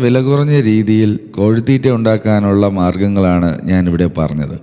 വില കുറഞ്ഞ രീതിയിൽ കോഴിത്തീറ്റ ഉണ്ടാക്കാനുള്ള മാർഗങ്ങളാണ് ഞാനിവിടെ പറഞ്ഞത്.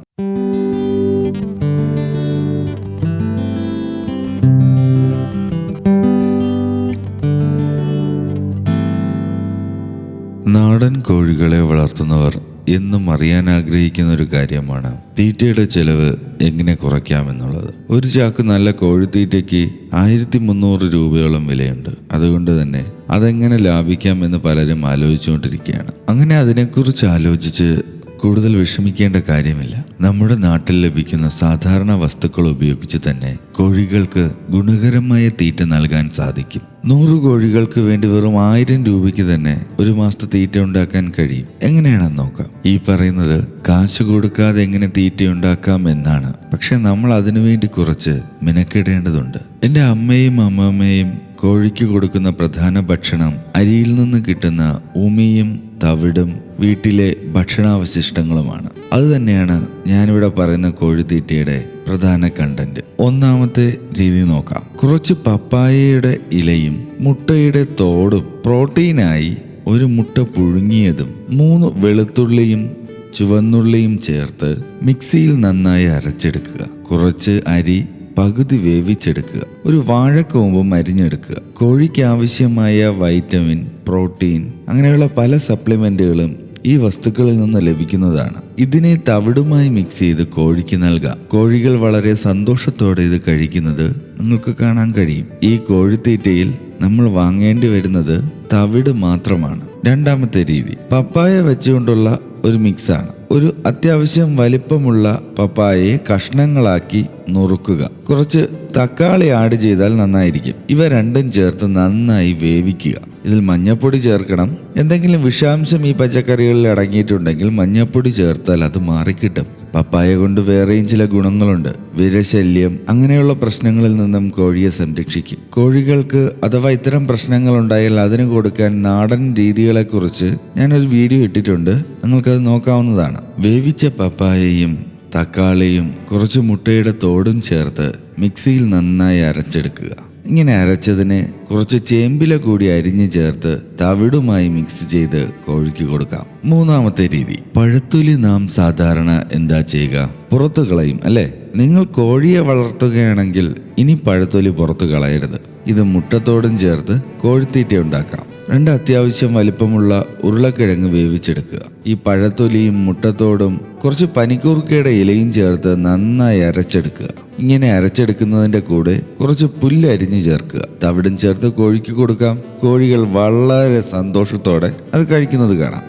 നാടൻ കോഴികളെ വളർത്തുന്നവർ എന്നും അറിയാൻ ആഗ്രഹിക്കുന്ന ഒരു കാര്യമാണ്. തീറ്റയുടെ ചെലവ് എങ്ങനെ കുറയ്ക്കാമെന്നുള്ളത്. ഒരു ചാക്ക് നല്ല കോഴിത്തീറ്റയ്ക്ക് ആയിരത്തി മുന്നൂറ് രൂപയോളം വിലയുണ്ട്. അതുകൊണ്ട് തന്നെ അതെങ്ങനെ ലാഭിക്കാമെന്ന് പലരും ആലോചിച്ചുകൊണ്ടിരിക്കുകയാണ്. അങ്ങനെ അതിനെക്കുറിച്ച് ആലോചിച്ച് കൂടുതൽ വിഷമിക്കേണ്ട കാര്യമില്ല. നമ്മുടെ നാട്ടിൽ ലഭിക്കുന്ന സാധാരണ വസ്തുക്കൾ ഉപയോഗിച്ച് തന്നെ കോഴികൾക്ക് ഗുണകരമായ തീറ്റ നൽകാൻ സാധിക്കും. നൂറ് കോഴികൾക്ക് വേണ്ടി വെറും ആയിരം രൂപയ്ക്ക് തന്നെ ഒരു മാസത്തെ തീറ്റ ഉണ്ടാക്കാൻ കഴിയും. എങ്ങനെയാണെന്ന് നോക്കാം. ഈ പറയുന്നത് കാശ് കൊടുക്കാതെ എങ്ങനെ തീറ്റ ഉണ്ടാക്കാം എന്നാണ്. പക്ഷെ നമ്മൾ അതിനുവേണ്ടി കുറച്ച് മിനക്കിടേണ്ടതുണ്ട്. എന്റെ അമ്മയും അമ്മമ്മയും കോഴിക്ക് കൊടുക്കുന്ന പ്രധാന ഭക്ഷണം അരിയിൽ നിന്ന് കിട്ടുന്ന ഉമിയും തവിടും വീട്ടിലെ ഭക്ഷണാവശിഷ്ടങ്ങളുമാണ്. അത് തന്നെയാണ് ഞാനിവിടെ പറയുന്ന കോഴിത്തീറ്റയുടെ പ്രധാന കണ്ടന്റ് ഒന്നാമത്തെ രീതി നോക്കാം. കുറച്ച് പപ്പായയുടെ ഇലയും മുട്ടയുടെ തോടും പ്രോട്ടീനായി ഒരു മുട്ട പുഴുങ്ങിയതും മൂന്ന് വെളുത്തുള്ളിയും ചുവന്നുള്ളിയും ചേർത്ത് മിക്സിയിൽ നന്നായി അരച്ചെടുക്കുക. കുറച്ച് അരി പകുതി വേവിച്ചെടുക്കുക. ഒരു വാഴക്കോമ്പും അരിഞ്ഞെടുക്കുക കോഴിക്ക് ആവശ്യമായ വൈറ്റമിൻ പ്രോട്ടീൻ അങ്ങനെയുള്ള പല സപ്ലിമെന്റുകളും ഈ വസ്തുക്കളിൽ നിന്ന് ലഭിക്കുന്നതാണ്. ഇതിനെ തവിടുമായി മിക്സ് ചെയ്ത് കോഴിക്ക് നൽകാം. കോഴികൾ വളരെ സന്തോഷത്തോടെ ഇത് കഴിക്കുന്നത് നിങ്ങൾക്ക് കാണാൻ കഴിയും. ഈ കോഴിത്തീറ്റയിൽ നമ്മൾ വാങ്ങേണ്ടി വരുന്നത് തവിട് മാത്രമാണ്. രണ്ടാമത്തെ രീതി പപ്പായ വെച്ചുകൊണ്ടുള്ള ഒരു മിക്സാണ് ഒരു അത്യാവശ്യം വലിപ്പമുള്ള പപ്പായയെ കഷ്ണങ്ങളാക്കി നുറുക്കുക. കുറച്ച് തക്കാളി ആഡ് ചെയ്താൽ നന്നായിരിക്കും. ഇവ രണ്ടും ചേർത്ത് നന്നായി വേവിക്കുക. ഇതിൽ മഞ്ഞപ്പൊടി ചേർക്കണം. എന്തെങ്കിലും വിഷാംശം ഈ പച്ചക്കറികളിൽ അടങ്ങിയിട്ടുണ്ടെങ്കിൽ മഞ്ഞപ്പൊടി ചേർത്താൽ അത് മാറിക്കിട്ടും. പപ്പായ കൊണ്ട് വേറെയും ചില ഗുണങ്ങളുണ്ട്. വിരശല്യം അങ്ങനെയുള്ള പ്രശ്നങ്ങളിൽ നിന്നും കോഴിയെ സംരക്ഷിക്കും. കോഴികൾക്ക് അഥവാ ഇത്തരം പ്രശ്നങ്ങൾ ഉണ്ടായാൽ അതിന് കൊടുക്കാൻ നാടൻ രീതികളെക്കുറിച്ച് ഞാനൊരു വീഡിയോ ഇട്ടിട്ടുണ്ട്. നിങ്ങൾക്കത് നോക്കാവുന്നതാണ്. വേവിച്ച പപ്പായയും തക്കാളിയും കുറച്ച് മുട്ടയുടെ തോടും ചേർത്ത് മിക്സിയിൽ നന്നായി അരച്ചെടുക്കുക. ഇങ്ങനെ അരച്ചതിന് കുറച്ച് ചേമ്പില കൂടി അരിഞ്ഞു ചേർത്ത് തവിടുമായി മിക്സ് ചെയ്ത് കോഴിക്ക് കൊടുക്കാം. മൂന്നാമത്തെ രീതി പഴത്തൊലി നാം സാധാരണ എന്താ ചെയ്യുക? പുറത്തു കളയും അല്ലേ? നിങ്ങൾ കോഴിയെ വളർത്തുകയാണെങ്കിൽ ഇനി പഴത്തൊലി പുറത്തു കളയരുത്. ഇത് മുട്ടത്തോടും ചേർത്ത് കോഴിത്തീറ്റ ഉണ്ടാക്കാം. രണ്ട് അത്യാവശ്യം വലിപ്പമുള്ള ഉരുളക്കിഴങ്ങ് വേവിച്ചെടുക്കുക. ഈ പഴത്തൊലിയും മുട്ടത്തോടും കുറച്ച് പനിക്കൂർക്കയുടെ ഇലയും ചേർത്ത് നന്നായി അരച്ചെടുക്കുക. ഇങ്ങനെ അരച്ചെടുക്കുന്നതിന്റെ കൂടെ കുറച്ച് പുല്ല് അരിഞ്ഞു ചേർക്കുക. തവിടും ചേർത്ത് കോഴിക്ക് കൊടുക്കാം. കോഴികൾ വളരെ സന്തോഷത്തോടെ അത് കഴിക്കുന്നത് കാണാം.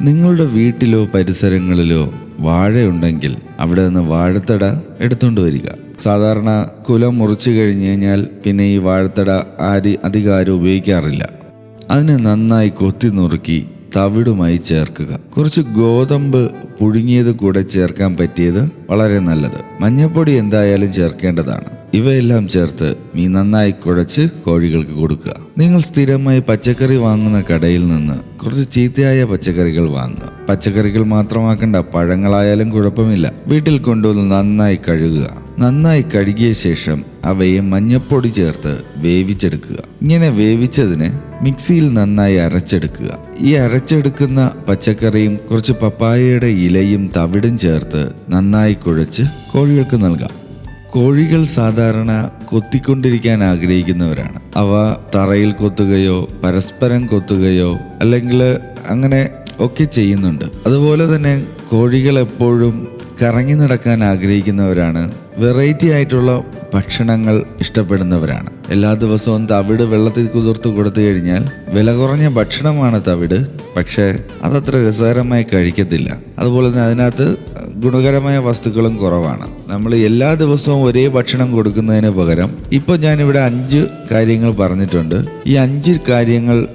നിങ്ങളുടെ വീട്ടിലോ പരിസരങ്ങളിലോ വാഴയുണ്ടെങ്കിൽ അവിടെ നിന്ന് വാഴത്തട എടുത്തുകൊണ്ട് വരിക. സാധാരണ കുലം മുറിച്ചു കഴിഞ്ഞു കഴിഞ്ഞാൽ പിന്നെ ഈ വാഴത്തട ആര് അധികം ആരും ഉപയോഗിക്കാറില്ല. അതിനെ നന്നായി കൊത്തി നുറുക്കി തവിടുമായി ചേർക്കുക. കുറച്ച് ഗോതമ്പ് പുഴുങ്ങിയത് കൂടെ ചേർക്കാൻ പറ്റിയത് വളരെ നല്ലത്. മഞ്ഞപ്പൊടി എന്തായാലും ചേർക്കേണ്ടതാണ്. ഇവയെല്ലാം ചേർത്ത് മീൻ നന്നായി കുഴച്ച് കോഴികൾക്ക് കൊടുക്കുക. നിങ്ങൾ സ്ഥിരമായി പച്ചക്കറി വാങ്ങുന്ന കടയിൽ നിന്ന് കുറച്ച് ചീത്തയായ പച്ചക്കറികൾ വാങ്ങുക. പച്ചക്കറികൾ മാത്രമാക്കണ്ട പഴങ്ങളായാലും കുഴപ്പമില്ല. വീട്ടിൽ കൊണ്ടുവന്ന് നന്നായി കഴുകുക. നന്നായി കഴുകിയ ശേഷം അവയെ മഞ്ഞപ്പൊടി ചേർത്ത് വേവിച്ചെടുക്കുക. ഇങ്ങനെ വേവിച്ചതിന് മിക്സിയിൽ നന്നായി അരച്ചെടുക്കുക. ഈ അരച്ചെടുക്കുന്ന പച്ചക്കറിയും കുറച്ച് പപ്പായയുടെ ഇലയും തവിടും ചേർത്ത് നന്നായി കുഴച്ച് കോഴികൾക്ക് നൽകാം. കോഴികൾ സാധാരണ കൊത്തിക്കൊണ്ടിരിക്കാൻ ആഗ്രഹിക്കുന്നവരാണ്. അവ തറയിൽ കൊത്തുകയോ പരസ്പരം കൊത്തുകയോ അല്ലെങ്കിൽ അങ്ങനെ ഒക്കെ ചെയ്യുന്നുണ്ട്. അതുപോലെ തന്നെ കോഴികൾ എപ്പോഴും കറങ്ങി നടക്കാൻ ആഗ്രഹിക്കുന്നവരാണ്. വെറൈറ്റി ആയിട്ടുള്ള ഭക്ഷണങ്ങൾ ഇഷ്ടപ്പെടുന്നവരാണ്. എല്ലാ ദിവസവും തവിട് വെള്ളത്തിൽ കുതിർത്ത് കൊടുത്തു കഴിഞ്ഞാൽ വില കുറഞ്ഞ ഭക്ഷണമാണ് തവിട്. പക്ഷേ അതത്ര രസകരമായി കഴിക്കത്തില്ല. അതുപോലെ തന്നെ അതിനകത്ത് ഗുണകരമായ വസ്തുക്കളും കുറവാണ്. നമ്മൾ എല്ലാ ദിവസവും ഒരേ ഭക്ഷണം കൊടുക്കുന്നതിന് പകരം ഇപ്പോൾ ഞാനിവിടെ അഞ്ച് കാര്യങ്ങൾ പറഞ്ഞിട്ടുണ്ട്. ഈ അഞ്ച് കാര്യങ്ങൾ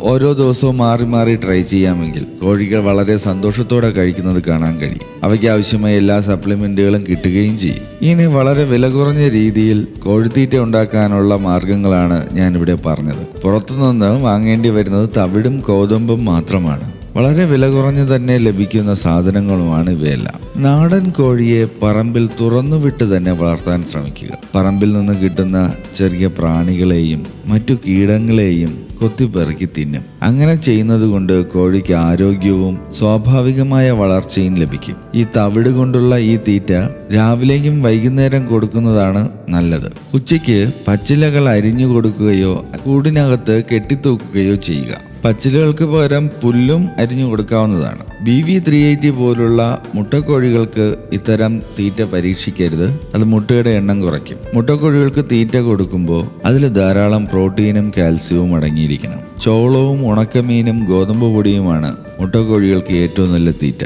ഓരോ ദിവസവും മാറി മാറി ട്രൈ ചെയ്യാമെങ്കിൽ കോഴികൾ വളരെ സന്തോഷത്തോടെ കഴിക്കുന്നത് കാണാൻ കഴിയും. അവയ്ക്ക് ആവശ്യമായ എല്ലാ സപ്ലിമെന്റുകളും കിട്ടുകയും ചെയ്യും. ഇങ്ങനെ വളരെ വില കുറഞ്ഞ രീതിയിൽ കോഴിത്തീറ്റ ഉണ്ടാക്കാനുള്ള മാർഗങ്ങളാണ് ഞാനിവിടെ പറഞ്ഞത്. പുറത്തുനിന്ന് വാങ്ങേണ്ടി വരുന്നത് തവിടും കോതമ്പും മാത്രമാണ്. വളരെ വില കുറഞ്ഞു തന്നെ ലഭിക്കുന്ന സാധനങ്ങളുമാണ് ഇവയെല്ലാം. നാടൻ കോഴിയെ പറമ്പിൽ തുറന്നുവിട്ട് തന്നെ വളർത്താൻ ശ്രമിക്കുക. പറമ്പിൽ നിന്ന് കിട്ടുന്ന ചെറിയ പ്രാണികളെയും മറ്റു കീടങ്ങളെയും കൊത്തിപ്പെറുക്കി തിന്നും. അങ്ങനെ ചെയ്യുന്നത് കൊണ്ട് കോഴിക്ക് ആരോഗ്യവും സ്വാഭാവികമായ വളർച്ചയും ലഭിക്കും. ഈ തവിട് കൊണ്ടുള്ള ഈ തീറ്റ രാവിലെയും വൈകുന്നേരം കൊടുക്കുന്നതാണ് നല്ലത്. ഉച്ചയ്ക്ക് പച്ചിലകൾ അരിഞ്ഞു കൊടുക്കുകയോ കൂടിനകത്ത് കെട്ടിത്തൂക്കുകയോ ചെയ്യുക. പച്ചിലകൾക്ക് പകരം പുല്ലും അരിഞ്ഞു കൊടുക്കാവുന്നതാണ്. ബി വി ത്രീ എയ്റ്റി പോലുള്ള മുട്ടക്കോഴികൾക്ക് ഇത്തരം തീറ്റ പരീക്ഷിക്കരുത്. അത് മുട്ടയുടെ എണ്ണം കുറയ്ക്കും. മുട്ടക്കോഴികൾക്ക് തീറ്റ കൊടുക്കുമ്പോൾ അതിൽ ധാരാളം പ്രോട്ടീനും കാൽസ്യവും അടങ്ങിയിരിക്കണം. ചോളവും ഉണക്കമീനും ഗോതമ്പ് പൊടിയുമാണ് മുട്ടക്കോഴികൾക്ക് ഏറ്റവും നല്ല തീറ്റ.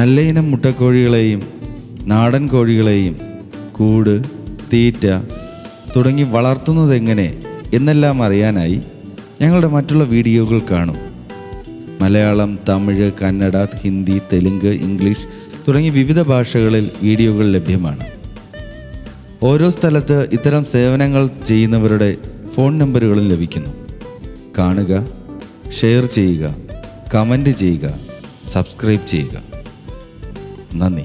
നല്ല ഇനം മുട്ടക്കോഴികളെയും നാടൻ കോഴികളെയും കൂട് തീറ്റ തുടങ്ങി വളർത്തുന്നത് എങ്ങനെ എന്നെല്ലാം അറിയാനായി ഞങ്ങളുടെ മറ്റുള്ള വീഡിയോകൾ കാണും. മലയാളം തമിഴ് കന്നഡ ഹിന്ദി തെലുങ്ക് ഇംഗ്ലീഷ് തുടങ്ങി വിവിധ ഭാഷകളിൽ വീഡിയോകൾ ലഭ്യമാണ്. ഓരോ സ്ഥലത്ത് ഇത്തരം സേവനങ്ങൾ ചെയ്യുന്നവരുടെ ഫോൺ നമ്പറുകളും ലഭിക്കുന്നു. കാണുക ഷെയർ ചെയ്യുക കമന്റ് ചെയ്യുക സബ്സ്ക്രൈബ് ചെയ്യുക. നന്ദി.